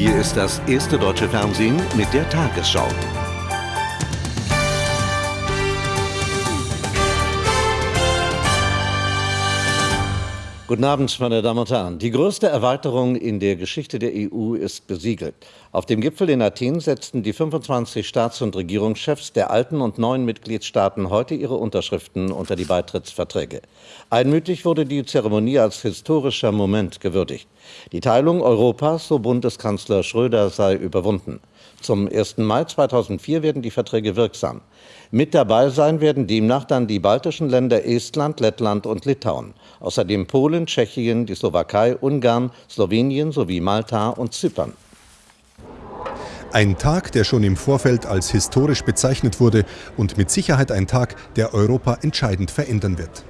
Hier ist das erste deutsche Fernsehen mit der Tagesschau. Guten Abend, meine Damen und Herren. Die größte Erweiterung in der Geschichte der EU ist besiegelt. Auf dem Gipfel in Athen setzten die 25 Staats- und Regierungschefs der alten und neuen Mitgliedstaaten heute ihre Unterschriften unter die Beitrittsverträge. Einmütig wurde die Zeremonie als historischer Moment gewürdigt. Die Teilung Europas, so Bundeskanzler Schröder, sei überwunden. Zum 1. Mai 2004 werden die Verträge wirksam. Mit dabei sein werden demnach dann die baltischen Länder Estland, Lettland und Litauen. Außerdem Polen, Tschechien, die Slowakei, Ungarn, Slowenien sowie Malta und Zypern. Ein Tag, der schon im Vorfeld als historisch bezeichnet wurde und mit Sicherheit ein Tag, der Europa entscheidend verändern wird.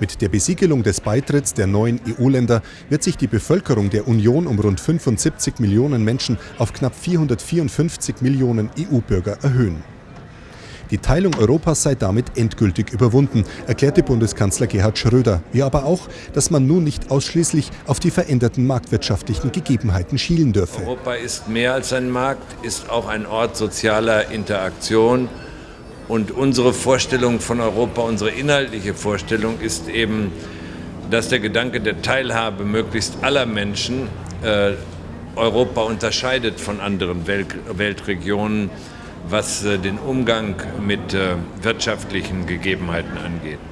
Mit der Besiegelung des Beitritts der neuen EU-Länder wird sich die Bevölkerung der Union um rund 75 Millionen Menschen auf knapp 454 Millionen EU-Bürger erhöhen. Die Teilung Europas sei damit endgültig überwunden, erklärte Bundeskanzler Gerhard Schröder, wie aber auch, dass man nun nicht ausschließlich auf die veränderten marktwirtschaftlichen Gegebenheiten schielen dürfe. Europa ist mehr als ein Markt, ist auch ein Ort sozialer Interaktion. Und unsere Vorstellung von Europa, unsere inhaltliche Vorstellung ist eben, dass der Gedanke der Teilhabe möglichst aller Menschen äh, Europa unterscheidet von anderen Welt Weltregionen was äh, den Umgang mit äh, wirtschaftlichen Gegebenheiten angeht.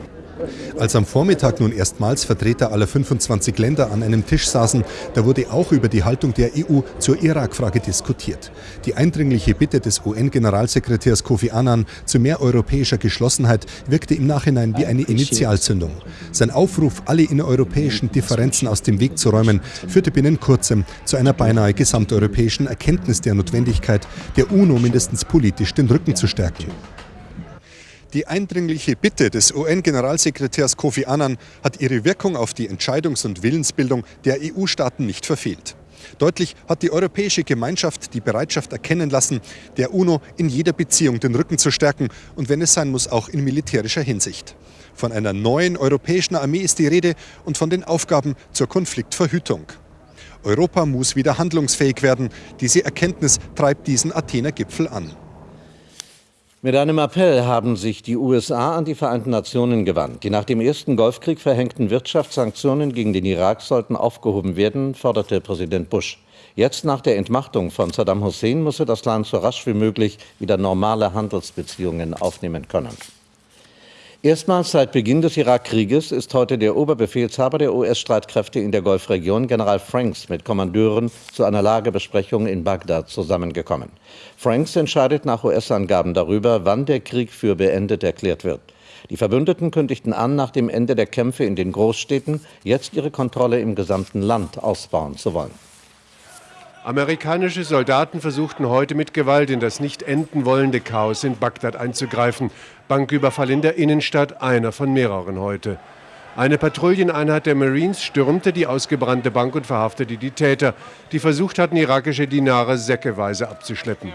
Als am Vormittag nun erstmals Vertreter aller 25 Länder an einem Tisch saßen, da wurde auch über die Haltung der EU zur Irak-Frage diskutiert. Die eindringliche Bitte des UN-Generalsekretärs Kofi Annan zu mehr europäischer Geschlossenheit wirkte im Nachhinein wie eine Initialzündung. Sein Aufruf, alle innereuropäischen Differenzen aus dem Weg zu räumen, führte binnen kurzem zu einer beinahe gesamteuropäischen Erkenntnis der Notwendigkeit, der UNO mindestens politisch den Rücken zu stärken. Die eindringliche Bitte des UN-Generalsekretärs Kofi Annan hat ihre Wirkung auf die Entscheidungs- und Willensbildung der EU-Staaten nicht verfehlt. Deutlich hat die Europäische Gemeinschaft die Bereitschaft erkennen lassen, der UNO in jeder Beziehung den Rücken zu stärken und wenn es sein muss, auch in militärischer Hinsicht. Von einer neuen europäischen Armee ist die Rede und von den Aufgaben zur Konfliktverhütung. Europa muss wieder handlungsfähig werden. Diese Erkenntnis treibt diesen Athener Gipfel an. Mit einem Appell haben sich die USA an die Vereinten Nationen gewandt. Die nach dem ersten Golfkrieg verhängten Wirtschaftssanktionen gegen den Irak sollten aufgehoben werden, forderte Präsident Bush. Jetzt nach der Entmachtung von Saddam Hussein müsse das Land so rasch wie möglich wieder normale Handelsbeziehungen aufnehmen können. Erstmals seit Beginn des Irakkrieges ist heute der Oberbefehlshaber der US-Streitkräfte in der Golfregion, General Franks, mit Kommandeuren zu einer Lagebesprechung in Bagdad zusammengekommen. Franks entscheidet nach US-Angaben darüber, wann der Krieg für beendet erklärt wird. Die Verbündeten kündigten an, nach dem Ende der Kämpfe in den Großstädten jetzt ihre Kontrolle im gesamten Land ausbauen zu wollen. Amerikanische Soldaten versuchten heute mit Gewalt in das nicht enden wollende Chaos in Bagdad einzugreifen. Banküberfall in der Innenstadt, einer von mehreren heute. Eine Patrouilleneinheit der Marines stürmte die ausgebrannte Bank und verhaftete die Täter, die versucht hatten, irakische Dinare säckeweise abzuschleppen.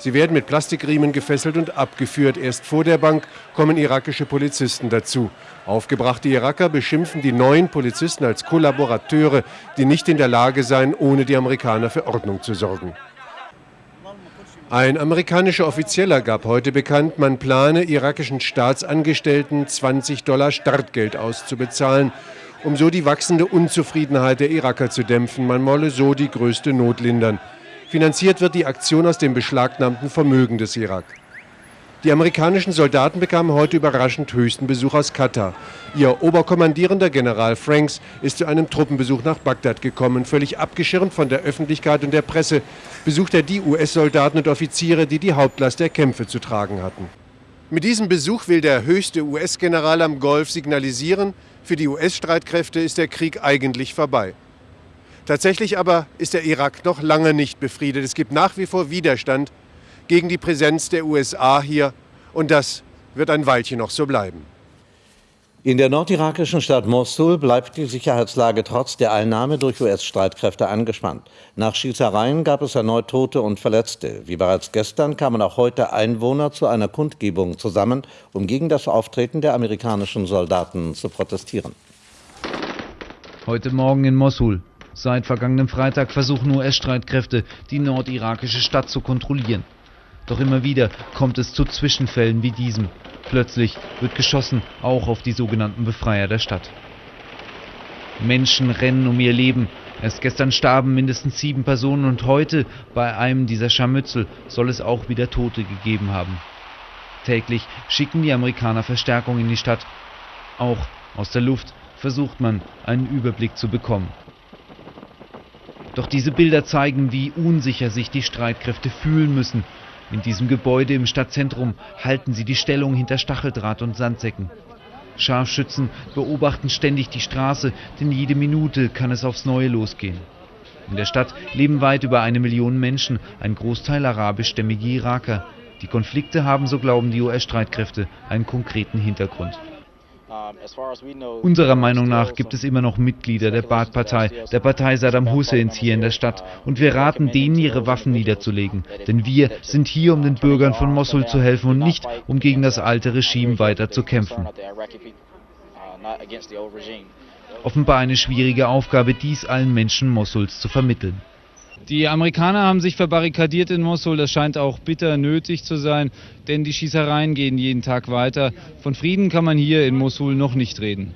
Sie werden mit Plastikriemen gefesselt und abgeführt. Erst vor der Bank kommen irakische Polizisten dazu. Aufgebrachte Iraker beschimpfen die neuen Polizisten als Kollaborateure, die nicht in der Lage seien, ohne die Amerikaner für Ordnung zu sorgen. Ein amerikanischer Offizieller gab heute bekannt, man plane irakischen Staatsangestellten 20 Dollar Startgeld auszubezahlen, um so die wachsende Unzufriedenheit der Iraker zu dämpfen. Man wolle so die größte Not lindern. Finanziert wird die Aktion aus dem beschlagnahmten Vermögen des Irak. Die amerikanischen Soldaten bekamen heute überraschend höchsten Besuch aus Katar. Ihr Oberkommandierender General Franks ist zu einem Truppenbesuch nach Bagdad gekommen. Völlig abgeschirmt von der Öffentlichkeit und der Presse besucht er die US-Soldaten und Offiziere, die die Hauptlast der Kämpfe zu tragen hatten. Mit diesem Besuch will der höchste US-General am Golf signalisieren, für die US-Streitkräfte ist der Krieg eigentlich vorbei. Tatsächlich aber ist der Irak noch lange nicht befriedet. Es gibt nach wie vor Widerstand gegen die Präsenz der USA hier und das wird ein Weilchen noch so bleiben. In der nordirakischen Stadt Mosul bleibt die Sicherheitslage trotz der Einnahme durch US-Streitkräfte angespannt. Nach Schießereien gab es erneut Tote und Verletzte. Wie bereits gestern kamen auch heute Einwohner zu einer Kundgebung zusammen, um gegen das Auftreten der amerikanischen Soldaten zu protestieren. Heute Morgen in Mosul Seit vergangenem Freitag versuchen US-Streitkräfte, die nordirakische Stadt zu kontrollieren. Doch immer wieder kommt es zu Zwischenfällen wie diesem. Plötzlich wird geschossen, auch auf die sogenannten Befreier der Stadt. Menschen rennen um ihr Leben. Erst gestern starben mindestens sieben Personen und heute bei einem dieser Scharmützel soll es auch wieder Tote gegeben haben. Täglich schicken die Amerikaner Verstärkung in die Stadt. Auch aus der Luft versucht man, einen Überblick zu bekommen. Doch diese Bilder zeigen, wie unsicher sich die Streitkräfte fühlen müssen. In diesem Gebäude im Stadtzentrum halten sie die Stellung hinter Stacheldraht und Sandsäcken. Scharfschützen beobachten ständig die Straße, denn jede Minute kann es aufs Neue losgehen. In der Stadt leben weit über eine Million Menschen, ein Großteil arabischstämmige Iraker. Die Konflikte haben, so glauben die US-Streitkräfte, einen konkreten Hintergrund. Unserer Meinung nach gibt es immer noch Mitglieder der Baath-Partei, der Partei Saddam Husseins hier in der Stadt. Und wir raten denen, ihre Waffen niederzulegen. Denn wir sind hier, um den Bürgern von Mosul zu helfen und nicht, um gegen das alte Regime weiter zu kämpfen. Offenbar eine schwierige Aufgabe, dies allen Menschen Mosuls zu vermitteln. Die Amerikaner haben sich verbarrikadiert in Mosul. Das scheint auch bitter nötig zu sein, denn die Schießereien gehen jeden Tag weiter. Von Frieden kann man hier in Mosul noch nicht reden.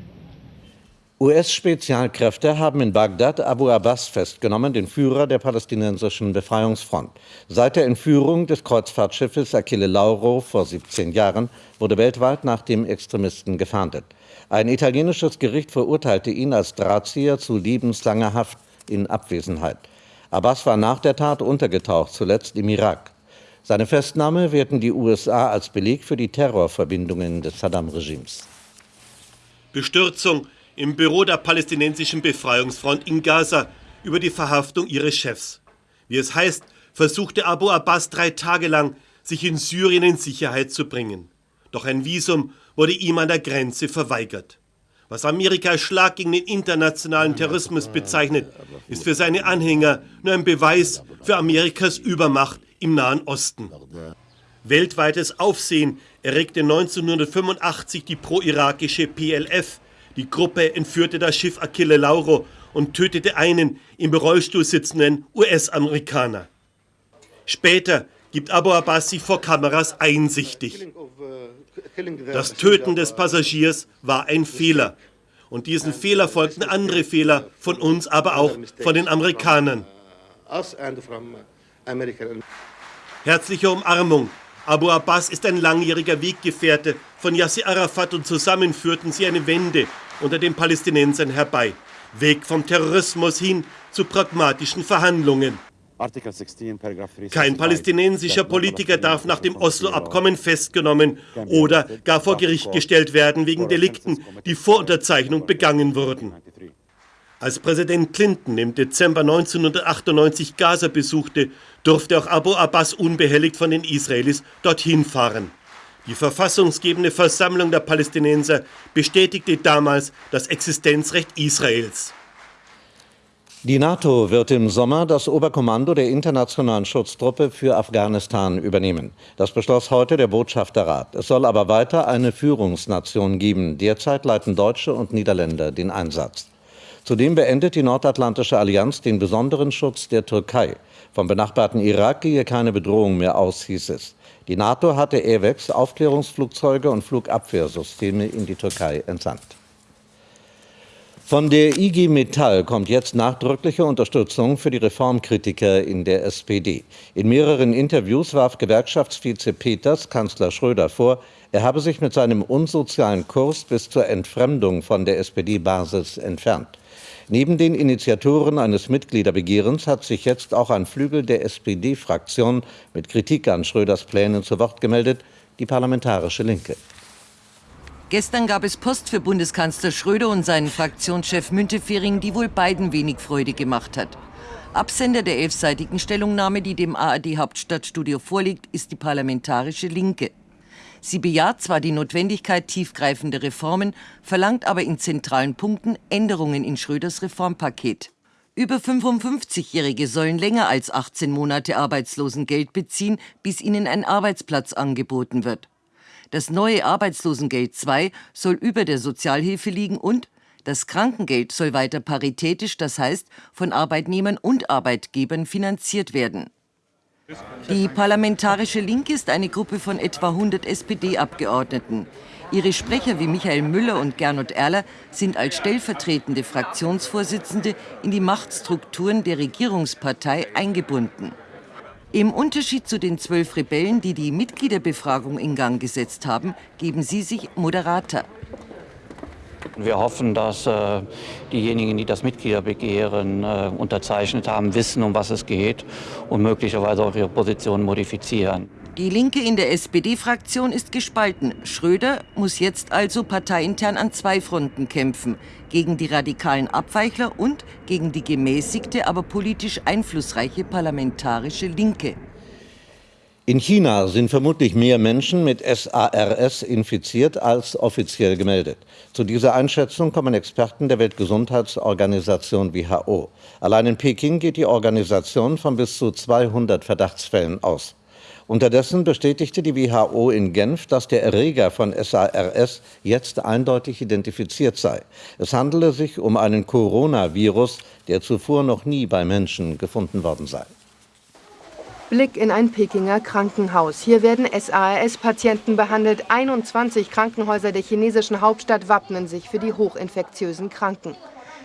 US-Spezialkräfte haben in Bagdad Abu Abbas festgenommen, den Führer der palästinensischen Befreiungsfront. Seit der Entführung des Kreuzfahrtschiffes Achille Lauro vor 17 Jahren wurde weltweit nach dem Extremisten gefahndet. Ein italienisches Gericht verurteilte ihn als Drahtzieher zu lebenslanger Haft in Abwesenheit. Abbas war nach der Tat untergetaucht, zuletzt im Irak. Seine Festnahme werten die USA als Beleg für die Terrorverbindungen des Saddam-Regimes. Bestürzung im Büro der palästinensischen Befreiungsfront in Gaza über die Verhaftung ihres Chefs. Wie es heißt, versuchte Abu Abbas drei Tage lang, sich in Syrien in Sicherheit zu bringen. Doch ein Visum wurde ihm an der Grenze verweigert. Was Amerika als Schlag gegen den internationalen Terrorismus bezeichnet, ist für seine Anhänger nur ein Beweis für Amerikas Übermacht im Nahen Osten. Weltweites Aufsehen erregte 1985 die pro-irakische PLF. Die Gruppe entführte das Schiff Achille Lauro und tötete einen im Rollstuhl sitzenden US-Amerikaner. Später gibt Abu Abbas sich vor Kameras einsichtig. Das Töten des Passagiers war ein Fehler. Und diesen Fehler folgten andere Fehler von uns, aber auch von den Amerikanern. Herzliche Umarmung. Abu Abbas ist ein langjähriger Weggefährte von Yasser Arafat und zusammen führten sie eine Wende unter den Palästinensern herbei. Weg vom Terrorismus hin zu pragmatischen Verhandlungen. Kein palästinensischer Politiker darf nach dem Oslo-Abkommen festgenommen oder gar vor Gericht gestellt werden wegen Delikten, die vor Unterzeichnung begangen wurden. Als Präsident Clinton im Dezember 1998 Gaza besuchte, durfte auch Abu Abbas unbehelligt von den Israelis dorthin fahren. Die verfassungsgebende Versammlung der Palästinenser bestätigte damals das Existenzrecht Israels. Die NATO wird im Sommer das Oberkommando der internationalen Schutztruppe für Afghanistan übernehmen. Das beschloss heute der Botschafterrat. Es soll aber weiter eine Führungsnation geben. Derzeit leiten Deutsche und Niederländer den Einsatz. Zudem beendet die Nordatlantische Allianz den besonderen Schutz der Türkei. Vom benachbarten Irak gehe keine Bedrohung mehr aus, hieß es. Die NATO hatte AWACS, Aufklärungsflugzeuge und Flugabwehrsysteme in die Türkei entsandt. Von der IG Metall kommt jetzt nachdrückliche Unterstützung für die Reformkritiker in der SPD. In mehreren Interviews warf Gewerkschaftsvize Peters Kanzler Schröder vor, er habe sich mit seinem unsozialen Kurs bis zur Entfremdung von der SPD-Basis entfernt. Neben den Initiatoren eines Mitgliederbegehrens hat sich jetzt auch ein Flügel der SPD-Fraktion mit Kritik an Schröders Plänen zu Wort gemeldet, die Parlamentarische Linke. Gestern gab es Post für Bundeskanzler Schröder und seinen Fraktionschef Müntefering, die wohl beiden wenig Freude gemacht hat. Absender der elfseitigen Stellungnahme, die dem ARD Hauptstadtstudio vorliegt, ist die Parlamentarische Linke. Sie bejaht zwar die Notwendigkeit tiefgreifender Reformen, verlangt aber in zentralen Punkten Änderungen in Schröders Reformpaket. Über 55-Jährige sollen länger als 18 Monate Arbeitslosengeld beziehen, bis ihnen ein Arbeitsplatz angeboten wird. Das neue Arbeitslosengeld II soll über der Sozialhilfe liegen und Das Krankengeld soll weiter paritätisch, das heißt von Arbeitnehmern und Arbeitgebern finanziert werden. Die Parlamentarische Linke ist eine Gruppe von etwa 100 SPD-Abgeordneten. Ihre Sprecher wie Michael Müller und Gernot Erler sind als stellvertretende Fraktionsvorsitzende in die Machtstrukturen der Regierungspartei eingebunden. Im Unterschied zu den zwölf Rebellen, die die Mitgliederbefragung in Gang gesetzt haben, geben sie sich moderater. Wir hoffen, dass äh, diejenigen, die das Mitgliederbegehren äh, unterzeichnet haben, wissen, um was es geht und möglicherweise auch ihre Position modifizieren. Die Linke in der SPD-Fraktion ist gespalten. Schröder muss jetzt also parteiintern an zwei Fronten kämpfen. Gegen die radikalen Abweichler und gegen die gemäßigte, aber politisch einflussreiche parlamentarische Linke. In China sind vermutlich mehr Menschen mit SARS infiziert als offiziell gemeldet. Zu dieser Einschätzung kommen Experten der Weltgesundheitsorganisation WHO. Allein in Peking geht die Organisation von bis zu 200 Verdachtsfällen aus. Unterdessen bestätigte die WHO in Genf, dass der Erreger von SARS jetzt eindeutig identifiziert sei. Es handele sich um einen Coronavirus, der zuvor noch nie bei Menschen gefunden worden sei. Blick in ein Pekinger Krankenhaus. Hier werden SARS-Patienten behandelt. 21 Krankenhäuser der chinesischen Hauptstadt wappnen sich für die hochinfektiösen Kranken.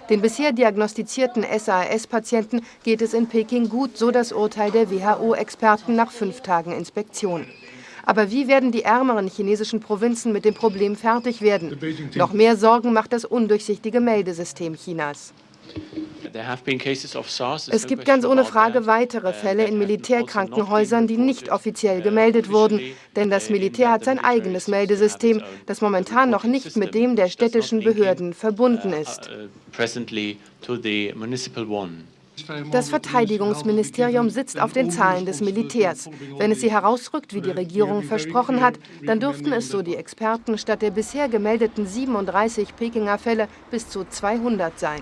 Den bisher diagnostizierten SARS-Patienten geht es in Peking gut, so das Urteil der WHO-Experten nach fünf Tagen Inspektion. Aber wie werden die ärmeren chinesischen Provinzen mit dem Problem fertig werden? Noch mehr Sorgen macht das undurchsichtige Meldesystem Chinas. Es gibt ganz ohne Frage weitere uh, Fälle in Militärkrankenhäusern, die nicht offiziell uh, gemeldet wurden, denn das Militär hat sein eigenes Meldesystem, das momentan noch nicht mit dem der städtischen Behörden verbunden uh, ist. Das Verteidigungsministerium sitzt auf den Zahlen des Militärs. Wenn es sie herausrückt, wie die Regierung versprochen hat, dann dürften es, so die Experten, statt der bisher gemeldeten 37 Pekinger Fälle bis zu 200 sein.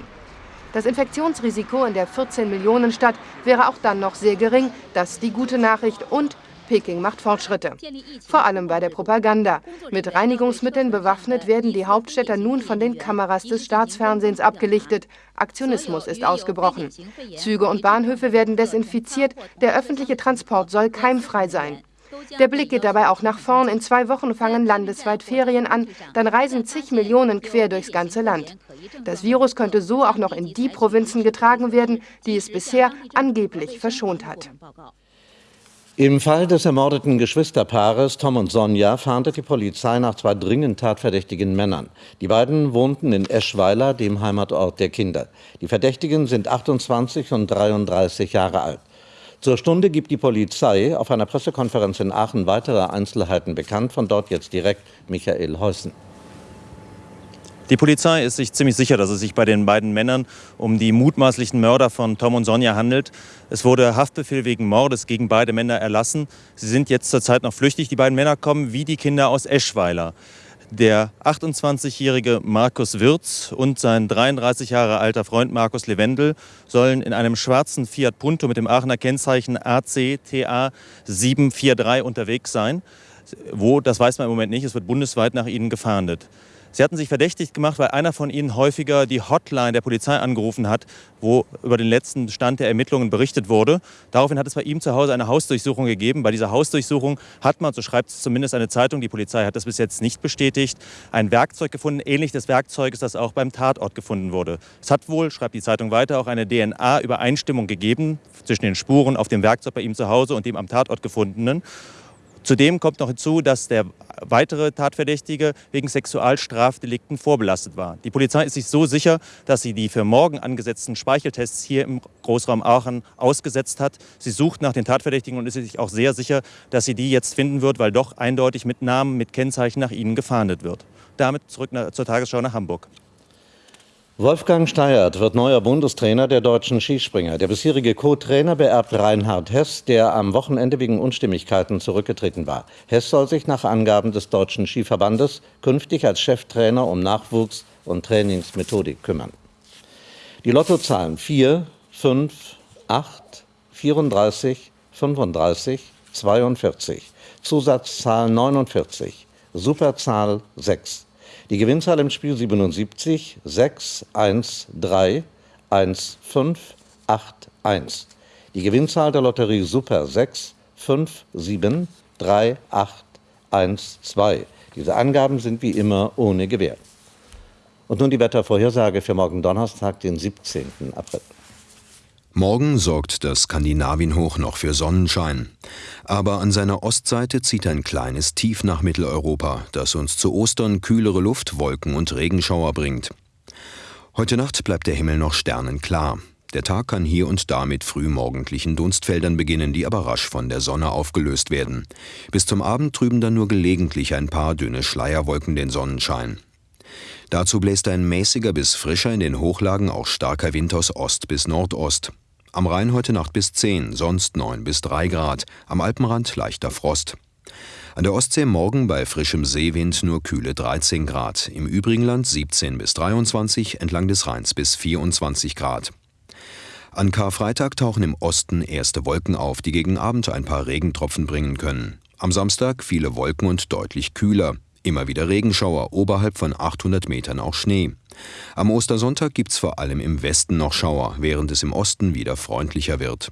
Das Infektionsrisiko in der 14-Millionen-Stadt wäre auch dann noch sehr gering. Das ist die gute Nachricht. Und Peking macht Fortschritte. Vor allem bei der Propaganda. Mit Reinigungsmitteln bewaffnet werden die Hauptstädter nun von den Kameras des Staatsfernsehens abgelichtet. Aktionismus ist ausgebrochen. Züge und Bahnhöfe werden desinfiziert. Der öffentliche Transport soll keimfrei sein. Der Blick geht dabei auch nach vorn. In zwei Wochen fangen landesweit Ferien an. Dann reisen zig Millionen quer durchs ganze Land. Das Virus könnte so auch noch in die Provinzen getragen werden, die es bisher angeblich verschont hat. Im Fall des ermordeten Geschwisterpaares Tom und Sonja fahndet die Polizei nach zwei dringend tatverdächtigen Männern. Die beiden wohnten in Eschweiler, dem Heimatort der Kinder. Die Verdächtigen sind 28 und 33 Jahre alt. Zur Stunde gibt die Polizei auf einer Pressekonferenz in Aachen weitere Einzelheiten bekannt. Von dort jetzt direkt Michael Heusen. Die Polizei ist sich ziemlich sicher, dass es sich bei den beiden Männern um die mutmaßlichen Mörder von Tom und Sonja handelt. Es wurde Haftbefehl wegen Mordes gegen beide Männer erlassen. Sie sind jetzt zurzeit noch flüchtig. Die beiden Männer kommen wie die Kinder aus Eschweiler. Der 28-jährige Markus Wirz und sein 33 Jahre alter Freund Markus Lewendel sollen in einem schwarzen Fiat Punto mit dem Aachener Kennzeichen ACTA 743 unterwegs sein. Wo, das weiß man im Moment nicht. Es wird bundesweit nach ihnen gefahndet. Sie hatten sich verdächtig gemacht, weil einer von ihnen häufiger die Hotline der Polizei angerufen hat, wo über den letzten Stand der Ermittlungen berichtet wurde. Daraufhin hat es bei ihm zu Hause eine Hausdurchsuchung gegeben. Bei dieser Hausdurchsuchung hat man, so schreibt es zumindest eine Zeitung, die Polizei hat das bis jetzt nicht bestätigt, ein Werkzeug gefunden, ähnlich des Werkzeuges, das auch beim Tatort gefunden wurde. Es hat wohl, schreibt die Zeitung weiter, auch eine DNA-Übereinstimmung gegeben zwischen den Spuren auf dem Werkzeug bei ihm zu Hause und dem am Tatort gefundenen. Zudem kommt noch hinzu, dass der weitere Tatverdächtige wegen Sexualstrafdelikten vorbelastet war. Die Polizei ist sich so sicher, dass sie die für morgen angesetzten Speicheltests hier im Großraum Aachen ausgesetzt hat. Sie sucht nach den Tatverdächtigen und ist sich auch sehr sicher, dass sie die jetzt finden wird, weil doch eindeutig mit Namen, mit Kennzeichen nach ihnen gefahndet wird. Damit zurück zur Tagesschau nach Hamburg. Wolfgang Steiert wird neuer Bundestrainer der deutschen Skispringer. Der bisherige Co-Trainer beerbt Reinhard Hess, der am Wochenende wegen Unstimmigkeiten zurückgetreten war. Hess soll sich nach Angaben des Deutschen Skiverbandes künftig als Cheftrainer um Nachwuchs und Trainingsmethodik kümmern. Die Lottozahlen 4, 5, 8, 34, 35, 42. Zusatzzahl 49. Superzahl 6. Die Gewinnzahl im Spiel 77 6 1 3 1 5 8 1. Die Gewinnzahl der Lotterie Super 6 5 7 3 8 1 2. Diese Angaben sind wie immer ohne Gewähr. Und nun die Wettervorhersage für morgen Donnerstag, den 17. April. Morgen sorgt das Skandinavienhoch noch für Sonnenschein. Aber an seiner Ostseite zieht ein kleines Tief nach Mitteleuropa, das uns zu Ostern kühlere Luft, Wolken und Regenschauer bringt. Heute Nacht bleibt der Himmel noch sternenklar. Der Tag kann hier und da mit frühmorgendlichen Dunstfeldern beginnen, die aber rasch von der Sonne aufgelöst werden. Bis zum Abend trüben dann nur gelegentlich ein paar dünne Schleierwolken den Sonnenschein. Dazu bläst ein mäßiger bis frischer in den Hochlagen auch starker Wind aus Ost bis Nordost. Am Rhein heute Nacht bis 10, sonst 9 bis 3 Grad, am Alpenrand leichter Frost. An der Ostsee morgen bei frischem Seewind nur kühle 13 Grad, im übrigen Land 17 bis 23, entlang des Rheins bis 24 Grad. An Karfreitag tauchen im Osten erste Wolken auf, die gegen Abend ein paar Regentropfen bringen können. Am Samstag viele Wolken und deutlich kühler. Immer wieder Regenschauer, oberhalb von 800 Metern auch Schnee. Am Ostersonntag gibt's vor allem im Westen noch Schauer, während es im Osten wieder freundlicher wird.